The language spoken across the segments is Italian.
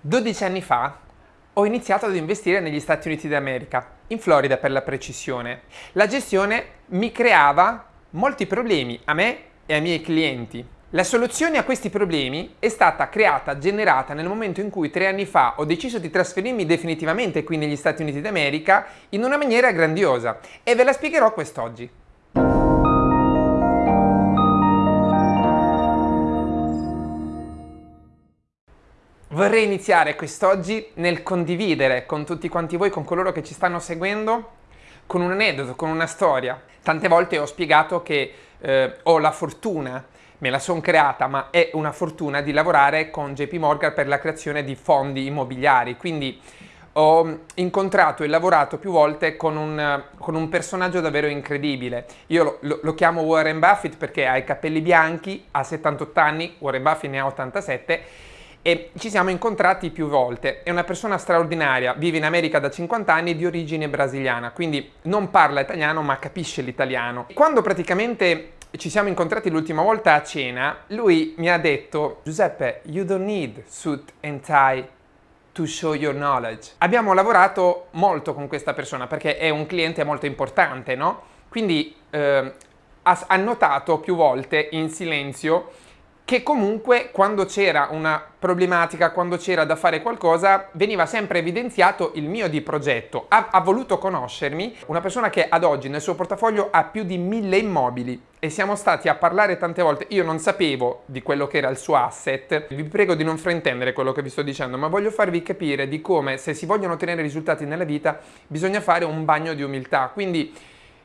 12 anni fa ho iniziato ad investire negli Stati Uniti d'America, in Florida per la precisione. La gestione mi creava molti problemi a me e ai miei clienti. La soluzione a questi problemi è stata creata, generata nel momento in cui tre anni fa ho deciso di trasferirmi definitivamente qui negli Stati Uniti d'America in una maniera grandiosa e ve la spiegherò quest'oggi. Vorrei iniziare quest'oggi nel condividere con tutti quanti voi, con coloro che ci stanno seguendo, con un aneddoto, con una storia. Tante volte ho spiegato che eh, ho la fortuna, me la sono creata, ma è una fortuna di lavorare con JP Morgan per la creazione di fondi immobiliari. Quindi ho incontrato e lavorato più volte con un, con un personaggio davvero incredibile. Io lo, lo, lo, chiamo Warren Buffett perché ha i capelli bianchi, ha 78 anni, Warren Buffett ne ha 87 e ci siamo incontrati più volte. È una persona straordinaria, vive in America da 50 anni di origine brasiliana, quindi non parla italiano ma capisce l'italiano. Quando praticamente ci siamo incontrati l'ultima volta a cena, lui mi ha detto Giuseppe, you don't need suit and tie to show your knowledge. Abbiamo lavorato molto con questa persona perché è un cliente molto importante, no? Quindi eh, ha, notato più volte in silenzio che comunque quando c'era una problematica, quando c'era da fare qualcosa, veniva sempre evidenziato il mio di progetto. Ha, ha, voluto conoscermi, una persona che ad oggi nel suo portafoglio ha più di mille immobili e siamo stati a parlare tante volte. Io non sapevo di quello che era il suo asset. Vi prego di non fraintendere quello che vi sto dicendo, ma voglio farvi capire di come se si vogliono ottenere risultati nella vita bisogna fare un bagno di umiltà. Quindi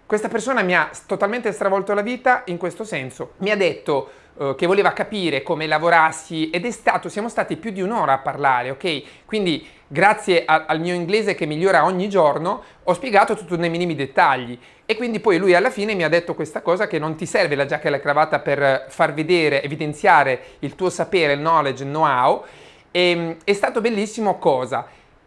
questa persona mi ha totalmente stravolto la vita in questo senso. Mi ha detto uh, che voleva capire come lavorassi ed è stato, siamo stati più di un'ora a parlare, ok? Quindi grazie a, al mio inglese che migliora ogni giorno ho spiegato tutto nei minimi dettagli e quindi poi lui alla fine mi ha detto questa cosa che non ti serve la giacca e la cravatta per far vedere, evidenziare il tuo sapere, il knowledge, il know-how e mm, è stato bellissimo cosa?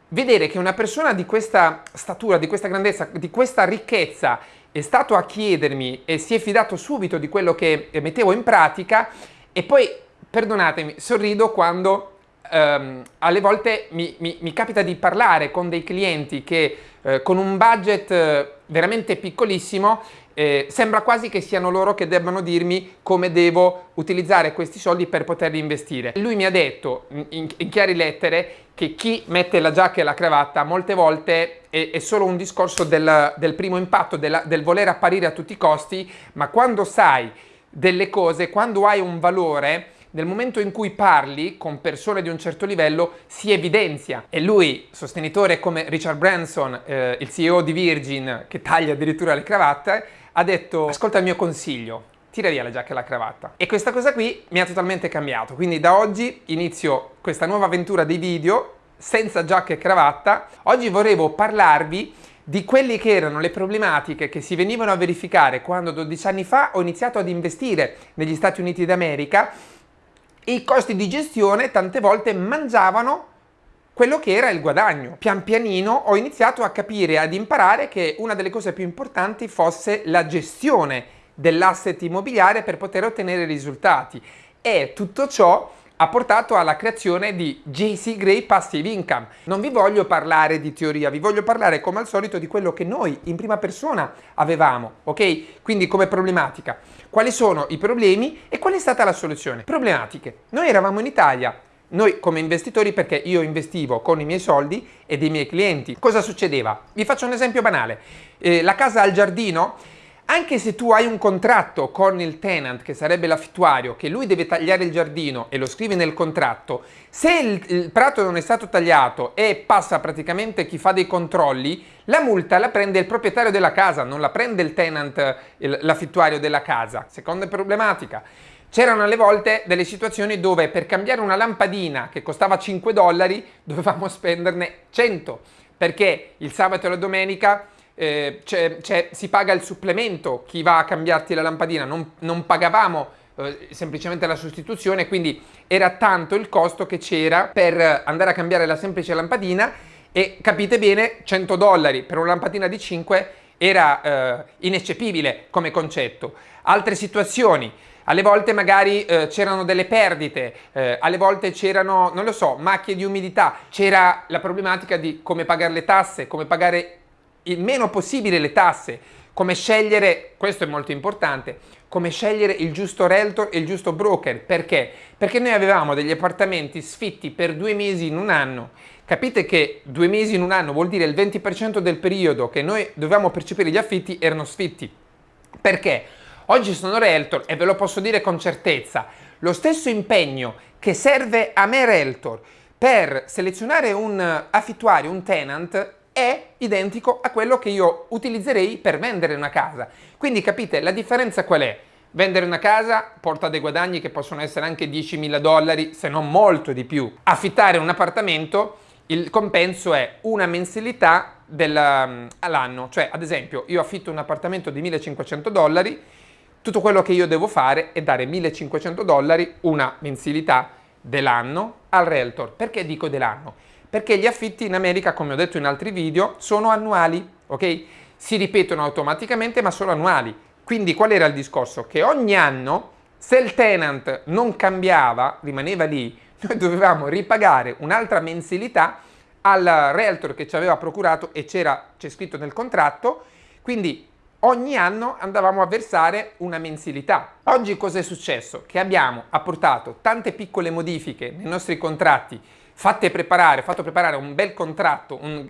Vedere che una persona di questa statura, di questa grandezza, di questa ricchezza è stato a chiedermi e si è fidato subito di quello che mettevo in pratica e poi, perdonatemi, sorrido quando ehm, alle volte mi, mi, mi, capita di parlare con dei clienti che eh, con un budget eh, veramente piccolissimo eh, sembra quasi che siano loro che debbano dirmi come devo utilizzare questi soldi per poterli investire. Lui mi ha detto in, in chiare lettere che chi mette la giacca e la cravatta molte volte è, è solo un discorso del, del primo impatto, della, del voler apparire a tutti i costi, ma quando sai delle cose, quando hai un valore, nel momento in cui parli con persone di un certo livello si evidenzia e lui, sostenitore come Richard Branson, eh, il CEO di Virgin che taglia addirittura le cravatte, ha detto ascolta il mio consiglio, tira via la giacca e la cravatta. E questa cosa qui mi ha totalmente cambiato, quindi da oggi inizio questa nuova avventura dei video senza giacca e cravatta. Oggi volevo parlarvi di quelle che erano le problematiche che si venivano a verificare quando 12 anni fa ho iniziato ad investire negli Stati Uniti d'America e i costi di gestione tante volte mangiavano quello che era il guadagno. Pian pianino ho iniziato a capire, ad imparare che una delle cose più importanti fosse la gestione dell'asset immobiliare per poter ottenere risultati e tutto ciò ha portato alla creazione di JC Gray Passive Income. Non vi voglio parlare di teoria, vi voglio parlare come al solito di quello che noi in prima persona avevamo, ok? Quindi come problematica. Quali sono i problemi e qual è stata la soluzione? Problematiche. Noi eravamo in Italia, noi come investitori perché io investivo con i miei soldi e dei miei clienti. Cosa succedeva? Vi faccio un esempio banale. Eh, la casa al giardino anche se tu hai un contratto con il tenant, che sarebbe l'affittuario, che lui deve tagliare il giardino e lo scrivi nel contratto, se il, il, prato non è stato tagliato e passa praticamente chi fa dei controlli, la multa la prende il proprietario della casa, non la prende il tenant, l'affittuario della casa. Seconda problematica. C'erano alle volte delle situazioni dove per cambiare una lampadina che costava 5 dollari dovevamo spenderne 100 perché il sabato e la domenica eh, c'è, c'è, si paga il supplemento, chi va a cambiarti la lampadina, non, non pagavamo eh, semplicemente la sostituzione, quindi era tanto il costo che c'era per andare a cambiare la semplice lampadina e capite bene 100 dollari per una lampadina di 5 era eh, ineccepibile come concetto. Altre situazioni, alle volte magari eh, c'erano delle perdite, eh, alle volte c'erano, non lo so, macchie di umidità, c'era la problematica di come pagare le tasse, come pagare il meno possibile le tasse, come scegliere, questo è molto importante, come scegliere il giusto realtor e il giusto broker. Perché? Perché noi avevamo degli appartamenti sfitti per due mesi in un anno. Capite che due mesi in un anno vuol dire il 20% del periodo che noi dovevamo percepire gli affitti erano sfitti. Perché? Oggi sono realtor e ve lo posso dire con certezza, lo stesso impegno che serve a me realtor per selezionare un affittuario, un tenant, è identico a quello che io utilizzerei per vendere una casa. Quindi capite, la differenza qual è? Vendere una casa porta dei guadagni che possono essere anche 10.000 dollari, se non molto di più. Affittare un appartamento, il compenso è una mensilità um, all'anno. Cioè, ad esempio, io affitto un appartamento di 1.500 dollari, tutto quello che io devo fare è dare 1.500 dollari, una mensilità dell'anno al realtor. Perché dico dell'anno? perché gli affitti in America, come ho detto in altri video, sono annuali, ok? Si ripetono automaticamente ma sono annuali. Quindi qual era il discorso? Che ogni anno, se il tenant non cambiava, rimaneva lì, noi dovevamo ripagare un'altra mensilità al realtor che ci aveva procurato e c'è scritto nel contratto, quindi ogni anno andavamo a versare una mensilità. Oggi cosa è successo? Che abbiamo apportato tante piccole modifiche nei nostri contratti fatte preparare, fatto preparare un bel contratto, un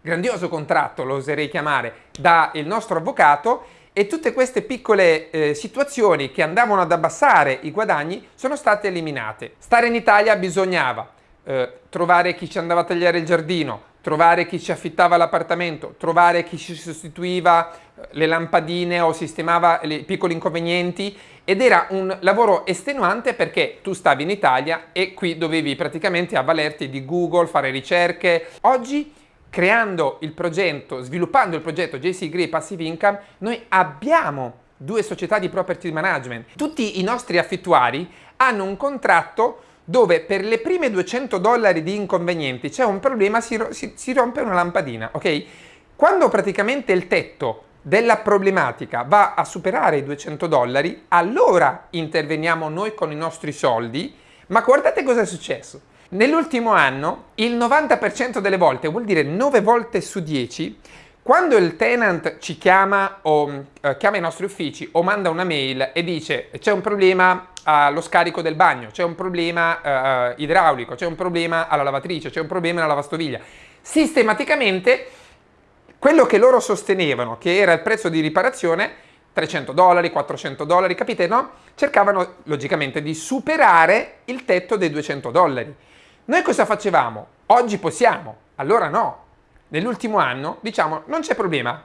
grandioso contratto lo oserei chiamare, da il nostro avvocato e tutte queste piccole eh, situazioni che andavano ad abbassare i guadagni sono state eliminate. Stare in Italia bisognava eh, trovare chi ci andava a tagliare il giardino, trovare chi ci affittava l'appartamento, trovare chi ci sostituiva eh, le lampadine o sistemava i piccoli inconvenienti ed era un lavoro estenuante perché tu stavi in Italia e qui dovevi praticamente avvalerti di Google, fare ricerche. Oggi creando il progetto, sviluppando il progetto JC Grey Passive Income, noi abbiamo due società di property management. Tutti i nostri affittuari hanno un contratto dove per le prime 200 dollari di inconvenienti c'è un problema, si, si, si rompe una lampadina, ok? Quando praticamente il tetto della problematica va a superare i 200 dollari, allora interveniamo noi con i nostri soldi, ma guardate cosa è successo. Nell'ultimo anno il 90% delle volte, vuol dire 9 volte su 10, quando il tenant ci chiama o eh, chiama i nostri uffici o manda una mail e dice c'è un problema allo scarico del bagno, c'è un problema eh, idraulico, c'è un problema alla lavatrice, c'è un problema alla lavastoviglie, sistematicamente quello che loro sostenevano, che era il prezzo di riparazione, 300 dollari, 400 dollari, capite no? Cercavano logicamente di superare il tetto dei 200 dollari. Noi cosa facevamo? Oggi possiamo, allora no. Nell'ultimo anno diciamo non c'è problema,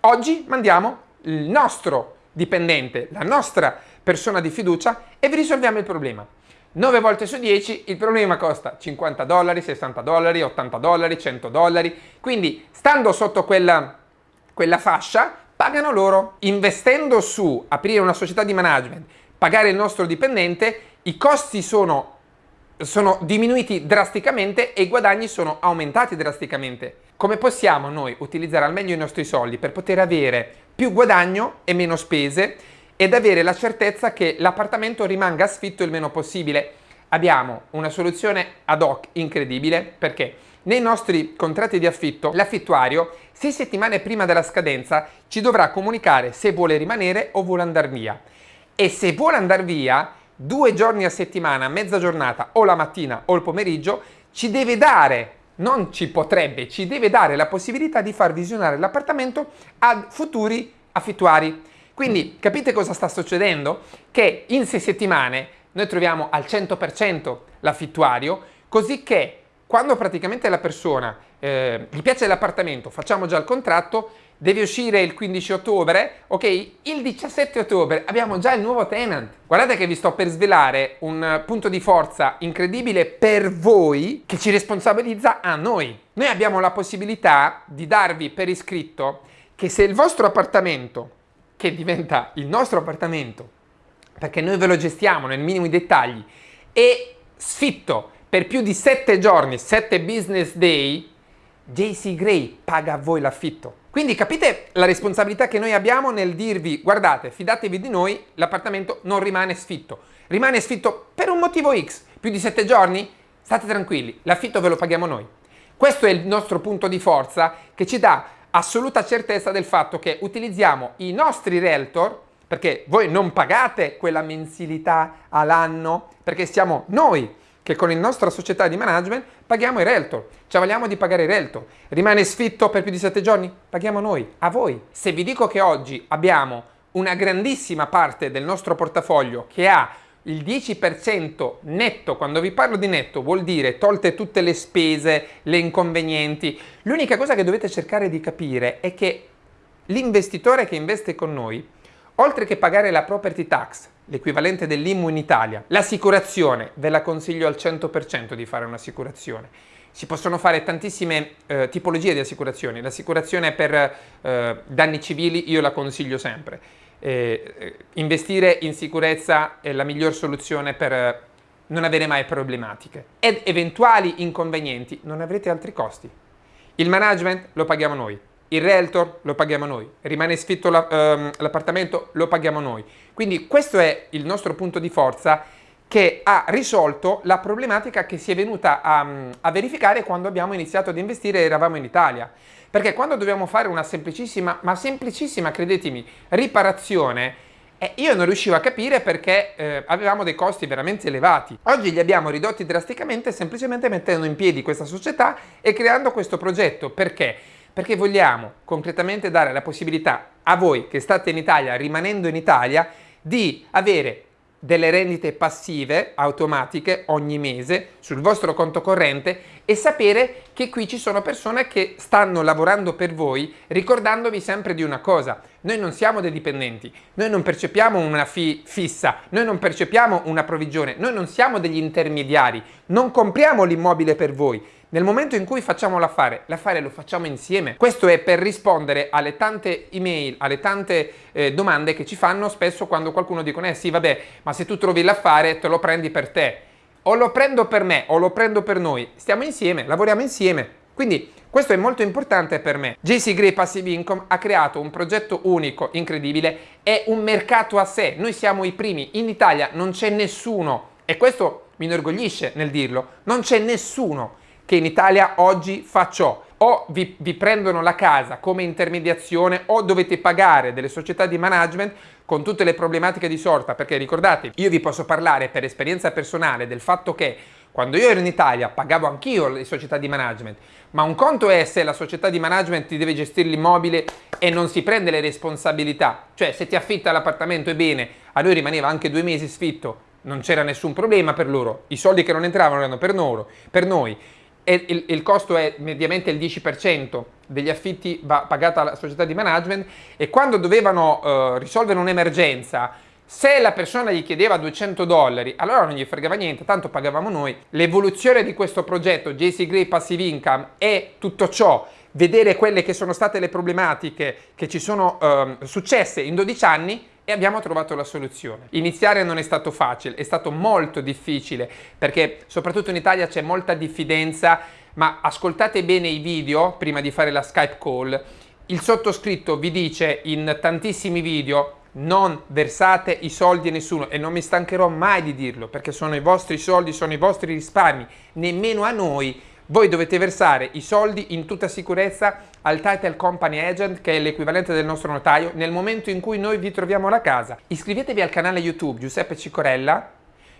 oggi mandiamo il nostro dipendente, la nostra persona di fiducia e vi risolviamo il problema. 9 volte su 10 il problema costa 50 dollari, 60 dollari, 80 dollari, 100 dollari, quindi stando sotto quella, quella fascia pagano loro. Investendo su aprire una società di management, pagare il nostro dipendente, i costi sono, sono diminuiti drasticamente e i guadagni sono aumentati drasticamente. Come possiamo noi utilizzare al meglio i nostri soldi per poter avere più guadagno e meno spese ed avere la certezza che l'appartamento rimanga sfitto il meno possibile. Abbiamo una soluzione ad hoc incredibile perché nei nostri contratti di affitto l'affittuario sei settimane prima della scadenza ci dovrà comunicare se vuole rimanere o vuole andare via e se vuole andare via due giorni a settimana, mezza giornata o la mattina o il pomeriggio ci deve dare non ci potrebbe, ci deve dare la possibilità di far visionare l'appartamento a futuri affittuari. Quindi capite cosa sta succedendo? Che in sei settimane noi troviamo al 100% l'affittuario, così che quando praticamente la persona eh, gli piace l'appartamento, facciamo già il contratto, deve uscire il 15 ottobre, ok? Il 17 ottobre abbiamo già il nuovo tenant. Guardate che vi sto per svelare un punto di forza incredibile per voi che ci responsabilizza a noi. Noi abbiamo la possibilità di darvi per iscritto che se il vostro appartamento che diventa il nostro appartamento, perché noi ve lo gestiamo nel minimo dettagli, e sfitto per più di 7 giorni, 7 business day, JC Gray paga a voi l'affitto. Quindi capite la responsabilità che noi abbiamo nel dirvi guardate, fidatevi di noi, l'appartamento non rimane sfitto. Rimane sfitto per un motivo X, più di 7 giorni? State tranquilli, l'affitto ve lo paghiamo noi. Questo è il nostro punto di forza che ci dà assoluta certezza del fatto che utilizziamo i nostri realtor perché voi non pagate quella mensilità all'anno perché siamo noi che con la nostra società di management paghiamo i realtor, ci avvaliamo di pagare i realtor. Rimane sfitto per più di 7 giorni? Paghiamo noi, a voi. Se vi dico che oggi abbiamo una grandissima parte del nostro portafoglio che ha il 10% netto, quando vi parlo di netto vuol dire tolte tutte le spese, le inconvenienti, l'unica cosa che dovete cercare di capire è che l'investitore che investe con noi, oltre che pagare la property tax, l'equivalente dell'IMU in Italia, l'assicurazione, ve la consiglio al 100% di fare un'assicurazione, si possono fare tantissime eh, tipologie di assicurazioni, l'assicurazione per eh, danni civili io la consiglio sempre, eh, investire in sicurezza è la miglior soluzione per eh, non avere mai problematiche. Ed eventuali inconvenienti non avrete altri costi. Il management lo paghiamo noi, il realtor lo paghiamo noi, rimane sfitto ehm, l'appartamento lo paghiamo noi. Quindi questo è il nostro punto di forza che ha risolto la problematica che si è venuta a, a verificare quando abbiamo iniziato ad investire e eravamo in Italia. Perché quando dobbiamo fare una semplicissima, ma semplicissima, credetemi, riparazione, eh, io non riuscivo a capire perché eh, avevamo dei costi veramente elevati. Oggi li abbiamo ridotti drasticamente semplicemente mettendo in piedi questa società e creando questo progetto. Perché? Perché vogliamo concretamente dare la possibilità a voi che state in Italia, rimanendo in Italia, di avere delle rendite passive automatiche ogni mese sul vostro conto corrente e sapere che qui ci sono persone che stanno lavorando per voi ricordandovi sempre di una cosa noi non siamo dei dipendenti noi non percepiamo una fee fissa noi non percepiamo una provvigione noi non siamo degli intermediari non compriamo l'immobile per voi nel momento in cui facciamo l'affare, l'affare lo facciamo insieme. Questo è per rispondere alle tante email, alle tante eh, domande che ci fanno spesso quando qualcuno dicono eh sì vabbè ma se tu trovi l'affare te lo prendi per te. O lo prendo per me o lo prendo per noi. Stiamo insieme, lavoriamo insieme. Quindi questo è molto importante per me. JC Gray Passive Income ha creato un progetto unico, incredibile, è un mercato a sé. Noi siamo i primi. In Italia non c'è nessuno, e questo mi inorgoglisce nel dirlo, non c'è nessuno che in Italia oggi fa ciò. O vi, vi, prendono la casa come intermediazione o dovete pagare delle società di management con tutte le problematiche di sorta, perché ricordate, io vi posso parlare per esperienza personale del fatto che quando io ero in Italia pagavo anch'io le società di management, ma un conto è se la società di management ti deve gestire l'immobile e non si prende le responsabilità, cioè se ti affitta l'appartamento e bene, a lui rimaneva anche due mesi sfitto, non c'era nessun problema per loro, i soldi che non entravano erano per, loro, per noi, e il, il, costo è mediamente il 10% degli affitti va pagata alla società di management. E quando dovevano uh, risolvere un'emergenza se la persona gli chiedeva 200 dollari allora non gli fregava niente tanto pagavamo noi. L'evoluzione di questo progetto JC Gray Passive Income è tutto ciò. Vedere quelle che sono state le problematiche che ci sono uh, successe in 12 anni e abbiamo trovato la soluzione. Iniziare non è stato facile, è stato molto difficile perché soprattutto in Italia c'è molta diffidenza, ma ascoltate bene i video prima di fare la Skype call. Il sottoscritto vi dice in tantissimi video non versate i soldi a nessuno e non mi stancherò mai di dirlo perché sono i vostri soldi, sono i vostri risparmi, nemmeno a noi voi dovete versare i soldi in tutta sicurezza al Title Company Agent, che è l'equivalente del nostro notaio, nel momento in cui noi vi troviamo la casa. Iscrivetevi al canale YouTube Giuseppe Cicorella,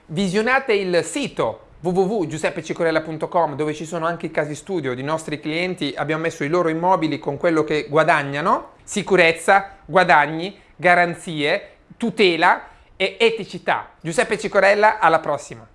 visionate il sito www.giuseppecicorella.com dove ci sono anche i casi studio di nostri clienti, abbiamo messo i loro immobili con quello che guadagnano, sicurezza, guadagni, garanzie, tutela e eticità. Giuseppe Cicorella, alla prossima!